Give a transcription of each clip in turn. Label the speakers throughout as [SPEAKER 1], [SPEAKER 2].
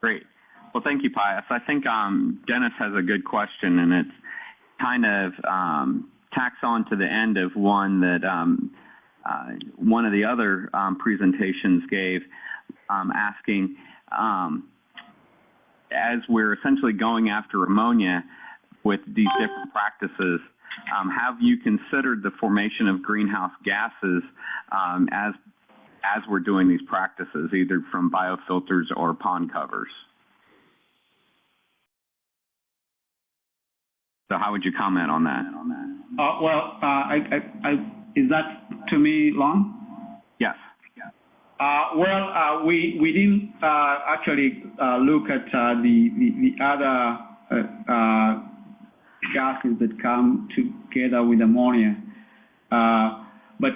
[SPEAKER 1] Great. Well, thank you, Pius. I think um, Dennis has a good question, and it's kind of um, tacks on to the end of one that um, uh, one of the other um, presentations gave, um, asking, um, as we're essentially going after ammonia with these different practices, have you considered the formation of greenhouse gases as as we're doing these practices, either from biofilters or pond covers? So how would you comment on that?
[SPEAKER 2] Uh, well, uh, I, I, I, is that to me, long?
[SPEAKER 1] Yes.
[SPEAKER 2] Uh, well, uh, we we didn't uh, actually uh, look at uh, the, the, the other uh, gases that come together with ammonia. but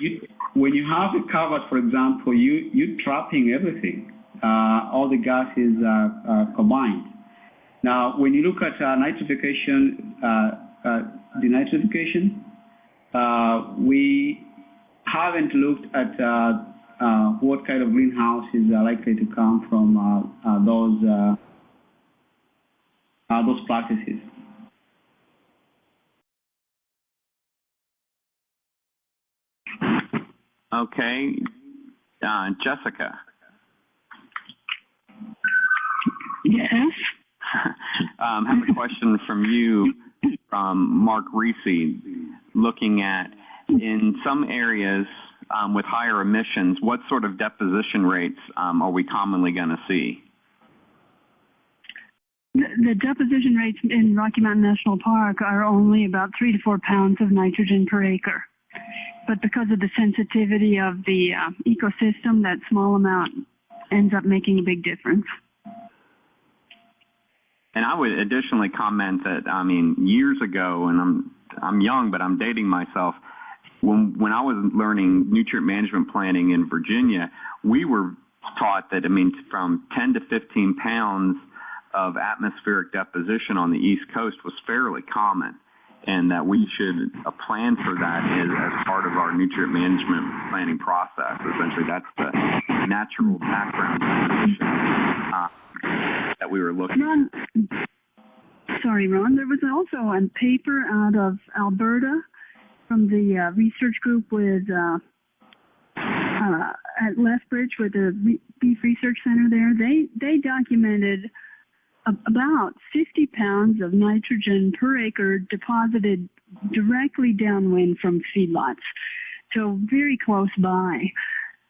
[SPEAKER 2] you, when you have it covered, for example, you you're trapping everything. Uh, all the gases are combined. Now, when you look at nitrification, denitrification, we haven't looked at uh, what kind of greenhouses are likely to come from uh, uh, those those practices.
[SPEAKER 1] Okay, Jessica.
[SPEAKER 3] Yes.
[SPEAKER 1] um, I have a question from you, from Mark Reese, looking at in some areas um, with higher emissions, what sort of deposition rates um, are we commonly going to see?
[SPEAKER 3] The, the deposition rates in Rocky Mountain National Park are only about three to four pounds of nitrogen per acre. But because of the sensitivity of the uh, ecosystem, that small amount ends up making a big difference.
[SPEAKER 1] And I would additionally comment that, I mean, years ago, and I'm, I'm young, but I'm dating myself, when when I was learning nutrient management planning in Virginia, we were taught that I mean from 10 to 15 pounds of atmospheric deposition on the East Coast was fairly common, and that we should uh, plan for that as, as part of our nutrient management planning process. Essentially, that's the natural background uh, that we were looking.
[SPEAKER 3] Ron, sorry, Ron. There was also a paper out of Alberta from the uh, research group with uh, uh, at Lethbridge with the Beef Research Center there. They they documented about 50 pounds of nitrogen per acre deposited directly downwind from feedlots, so very close by.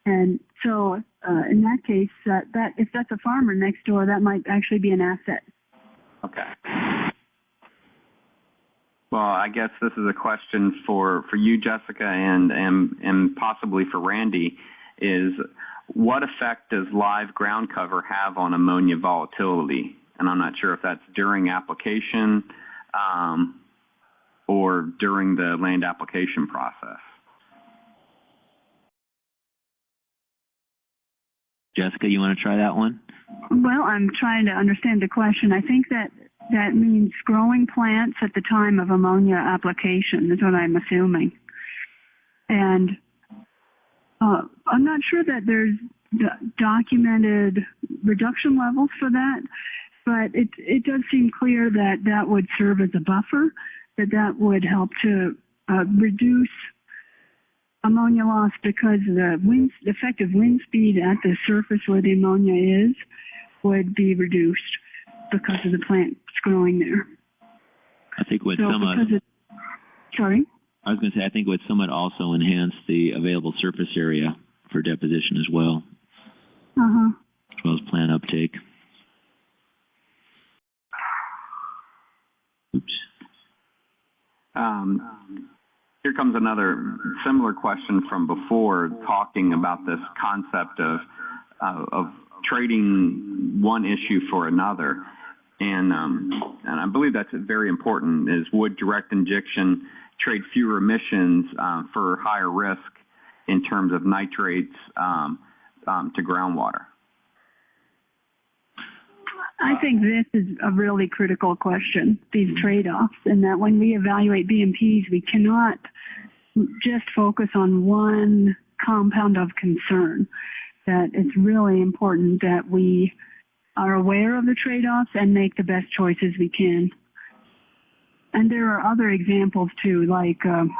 [SPEAKER 3] And so uh, in that case, that if that's a farmer next door, that might actually be an asset.
[SPEAKER 1] Okay. Well, I guess this is a question for, for you, Jessica, and, and, and possibly for Randy, is what effect does live ground cover have on ammonia volatility? And I'm not sure if that's during application um, or during the land application process.
[SPEAKER 4] Jessica, you want to try that one?
[SPEAKER 3] Well, I'm trying to understand the question. I think that that means growing plants at the time of ammonia application is what I'm assuming. And uh, I'm not sure that there's documented reduction levels for that, but it, it does seem clear that that would serve as a buffer, that that would help to uh, reduce ammonia loss because the wind, the effective wind speed at the surface where the ammonia is would be reduced because of the plants growing there.
[SPEAKER 4] I think what
[SPEAKER 3] so
[SPEAKER 4] somewhat,
[SPEAKER 3] it, sorry?
[SPEAKER 4] I was going to say, I think would somewhat also enhance the available surface area for deposition as well.
[SPEAKER 3] Uh-huh.
[SPEAKER 4] As well as plant uptake.
[SPEAKER 1] Um, here comes another similar question from before, talking about this concept of, uh, of trading one issue for another. And, um, and I believe that's very important is would direct injection trade fewer emissions uh, for higher risk in terms of nitrates um, um, to groundwater?
[SPEAKER 3] I think this is a really critical question, these trade-offs, and that when we evaluate BMPs, we cannot just focus on one compound of concern, that it's really important that we are aware of the trade-offs and make the best choices we can. And there are other examples too, like um,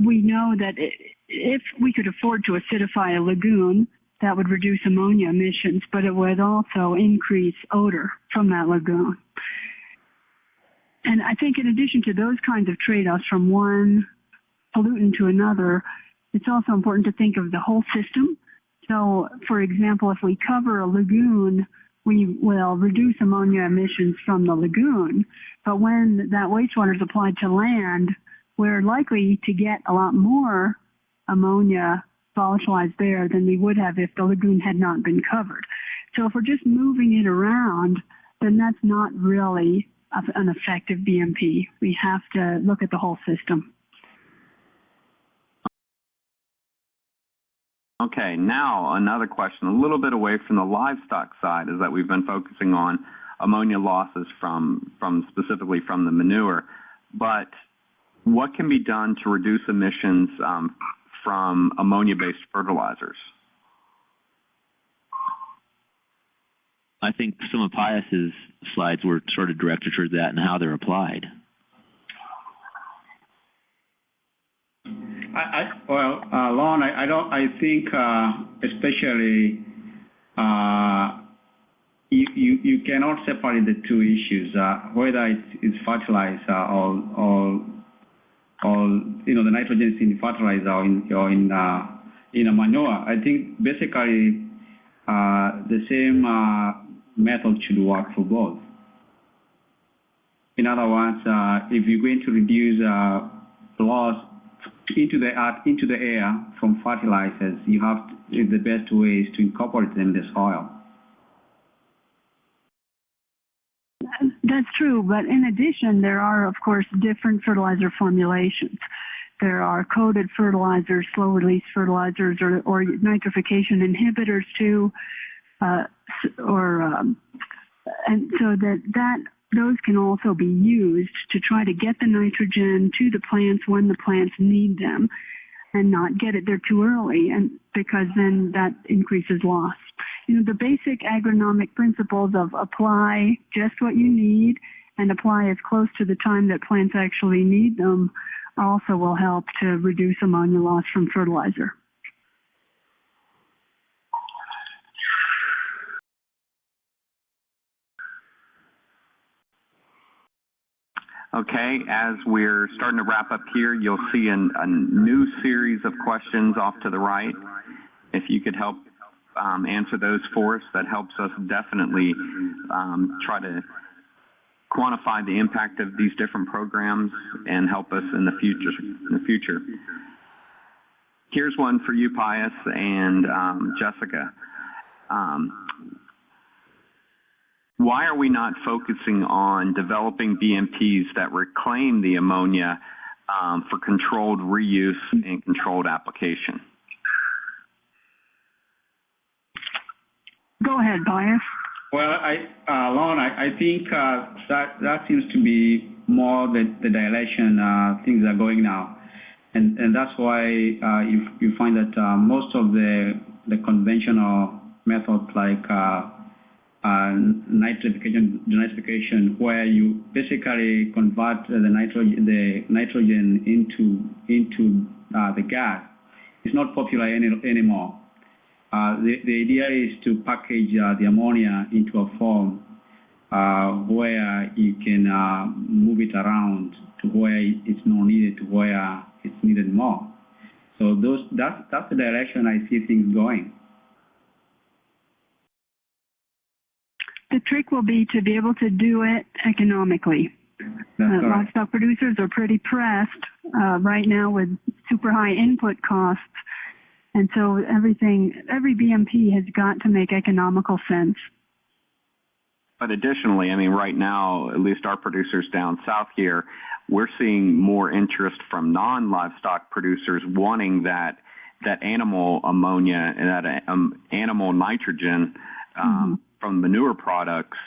[SPEAKER 3] we know that i- if we could afford to acidify a lagoon, that would reduce ammonia emissions, but it would also increase odor from that lagoon. And I think in addition to those kinds of trade-offs from one pollutant to another, it's also important to think of the whole system. So, for example, if we cover a lagoon, we will reduce ammonia emissions from the lagoon. But when that wastewater is applied to land, we're likely to get a lot more ammonia volatilized there than we would have if the lagoon had not been covered. So if we're just moving it around, then that's not really an effective BMP. We have to look at the whole system.
[SPEAKER 1] Okay, now another question, a little bit away from the livestock side, is that we've been focusing on ammonia losses from, from specifically from the manure. But what can be done to reduce emissions um, from ammonia-based fertilizers?
[SPEAKER 4] I think some of Pius's slides were sort of directed toward that and how they're applied.
[SPEAKER 2] I, I, well, uh, Lon, I, I don't, I think, uh, especially, uh, you, you, you cannot separate the two issues, uh, whether it's, it's fertilizer or, or, or, you know, the nitrogen is in fertilizer or in, or in, uh, in a manure. I think basically, uh, the same, uh, method should work for both. In other words, uh, if you're going to reduce, uh, loss into the into the air from fertilizers, you have to, the best way is to incorporate them in the soil.
[SPEAKER 3] That's true, but in addition, there are, of course, different fertilizer formulations. There are coated fertilizers, slow release fertilizers, or, or nitrification inhibitors too, uh, or um, and so that that those can also be used to try to get the nitrogen to the plants when the plants need them, and not get it there too early, and because then that increases loss. You know, the basic agronomic principles of apply just what you need and apply as close to the time that plants actually need them also will help to reduce ammonia loss from fertilizer.
[SPEAKER 1] Okay, as we're starting to wrap up here, you'll see an, a new series of questions off to the right. If you could help um, those for us, that helps us definitely um, try to quantify the impact of these different programs and help us in the future. In the future. Here's one for you, Pius and um, Jessica. Um, why are we not focusing on developing BMPs that reclaim the ammonia um, for controlled reuse and controlled application?
[SPEAKER 3] Go ahead, Pius.
[SPEAKER 2] Well, I, uh, Lon, I, I think uh, that that seems to be more the, the direction uh, things are going now, and and that's why uh, you you find that uh, most of the the conventional methods like uh, uh, nitrification, denitrification, where you basically convert the nitrogen the nitrogen into into uh, the gas, is not popular any, anymore. Uh, the, the idea is to package uh, the ammonia into a form uh, where you can uh, move it around to where it's not needed to where it's needed more. So those that's that's the direction I see things going.
[SPEAKER 3] The trick will be to be able to do it economically. Uh, livestock producers are pretty pressed uh, right now with super high input costs. And so everything, every BMP has got to make economical sense.
[SPEAKER 1] But additionally, I mean, right now, at least our producers down south here, we're seeing more interest from non-livestock producers wanting that that animal ammonia and that um, animal nitrogen um, from manure products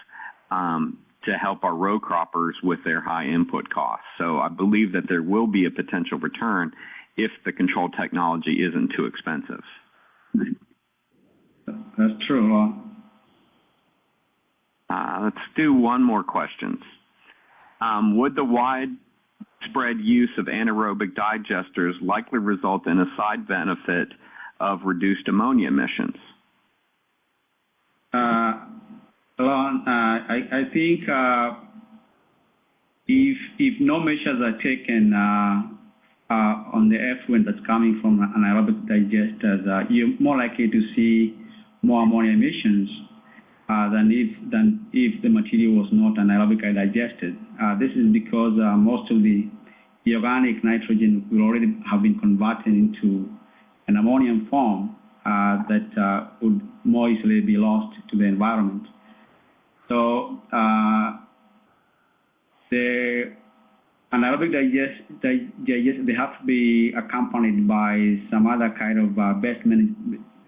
[SPEAKER 1] um, to help our row croppers with their high input costs. So I believe that there will be a potential return if the control technology isn't too expensive.
[SPEAKER 2] That's true. Lon.
[SPEAKER 1] Uh, let's do one more question. Um, would the widespread use of anaerobic digesters likely result in a side benefit of reduced ammonia emissions?
[SPEAKER 2] Uh, Alon, uh, I, I think uh, if if no measures are taken uh, on the effluent that's coming from anaerobic digesters, uh, you're more likely to see more ammonia emissions uh, than if than if the material was not anaerobically digested. Uh, this is because uh, most of the, the organic nitrogen will already have been converted into an ammonium form uh, that uh, would more easily be lost to the environment. So uh, the anaerobic digest, digest, they have to be accompanied by some other kind of uh, best, manage,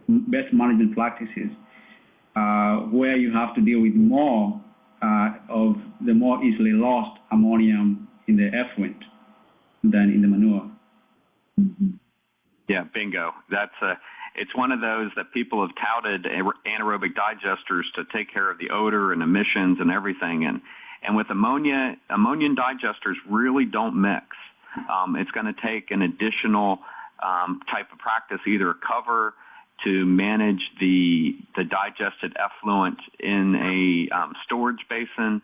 [SPEAKER 2] best management practices uh, where you have to deal with more uh, of the more easily lost ammonium in the effluent than in the manure.
[SPEAKER 1] Yeah, bingo. That's a, it's one of those that people have touted anaerobic digesters to take care of the odor and emissions and everything. And, and with ammonia, ammonium digesters really don't mix. Um, it's going to take an additional um, type of practice, either a cover to manage the, the digested effluent in a um, storage basin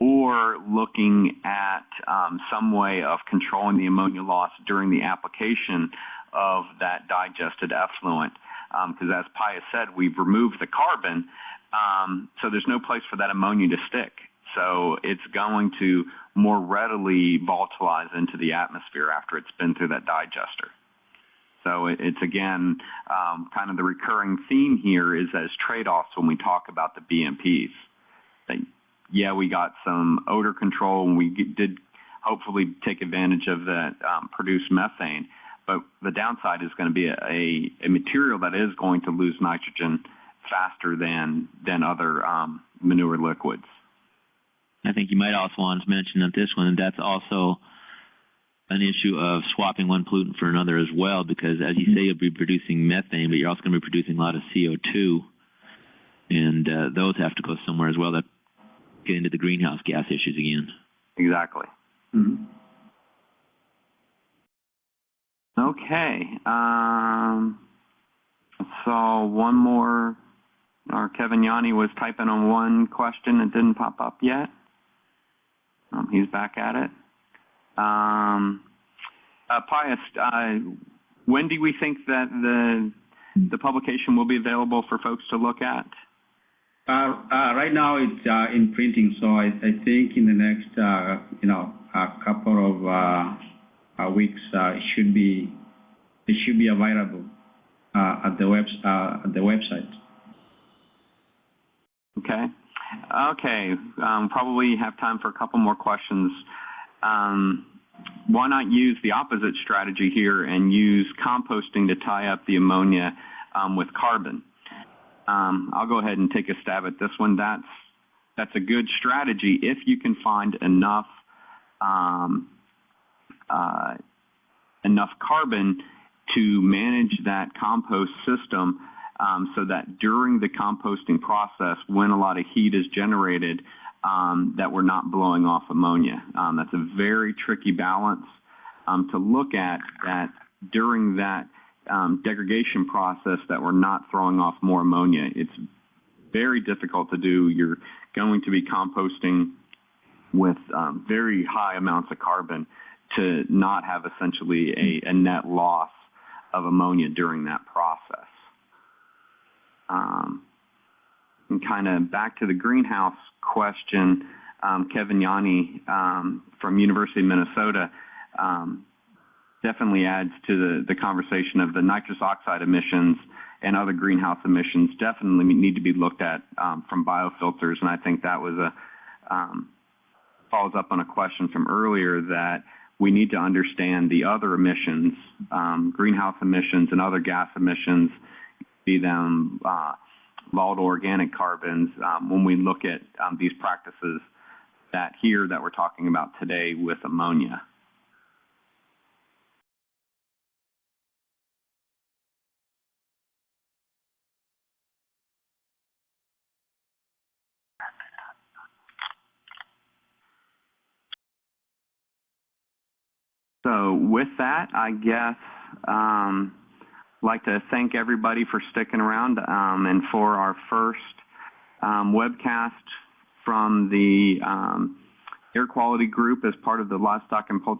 [SPEAKER 1] or looking at um, some way of controlling the ammonia loss during the application of that digested effluent. Because as Pius said, we've removed the carbon, um, so there's no place for that ammonia to stick. So it's going to more readily volatilize into the atmosphere after it's been through that digester. So it's again um, kind of the recurring theme here is as trade-offs when we talk about the BMPs. That, yeah, we got some odor control and we did hopefully take advantage of that um, produced methane, but the downside is going to be a, a, material that is going to lose nitrogen faster than than other um, manure liquids.
[SPEAKER 4] I think you might also want to mention that this one, and that's also an issue of swapping one pollutant for another as well, because as you say, you'll be producing methane, but you're also going to be producing a lot of CO2, and uh, those have to go somewhere as well. That get into the greenhouse gas issues again.
[SPEAKER 1] Exactly.
[SPEAKER 2] Mm -hmm.
[SPEAKER 1] Okay. Um, so one more. Or Kevin Janni was typing on one question that didn't pop up yet. Um, he's back at it. Um, uh, Pius, uh, when do we think that the the publication will be available for folks to look at?
[SPEAKER 2] Uh, uh right now it's uh, in printing, so I, I, think in the next uh, you know a couple of weeks it should be it should be available at the web at the website.
[SPEAKER 1] Okay. Okay. Um, probably have time for a couple more questions. Um, why not use the opposite strategy here and use composting to tie up the ammonia um, with carbon? Um, I'll go ahead and take a stab at this one. That's that's a good strategy if you can find enough um, uh, enough carbon to manage that compost system um, so that during the composting process, when a lot of heat is generated, um, that we're not blowing off ammonia. Um, that's a very tricky balance um, to look at that during that um, degradation process that we're not throwing off more ammonia. It's very difficult to do. You're going to be composting with um, very high amounts of carbon to not have essentially a, a net loss of ammonia during that process. Um, and kind of back to the greenhouse question, um, Kevin Janni um, from University of Minnesota um, definitely adds to the, the conversation of the nitrous oxide emissions and other greenhouse emissions definitely need to be looked at um, from biofilters. And I think that was a um, follows up on a question from earlier that we need to understand the other emissions, um, greenhouse emissions and other gas emissions, see them uh, volatile organic carbons um, when we look at um, these practices that here that we're talking about today with ammonia. So with that, I guess um, like to thank everybody for sticking around, um, and for our first, um, webcast from the, um, air quality group as part of the livestock and poultry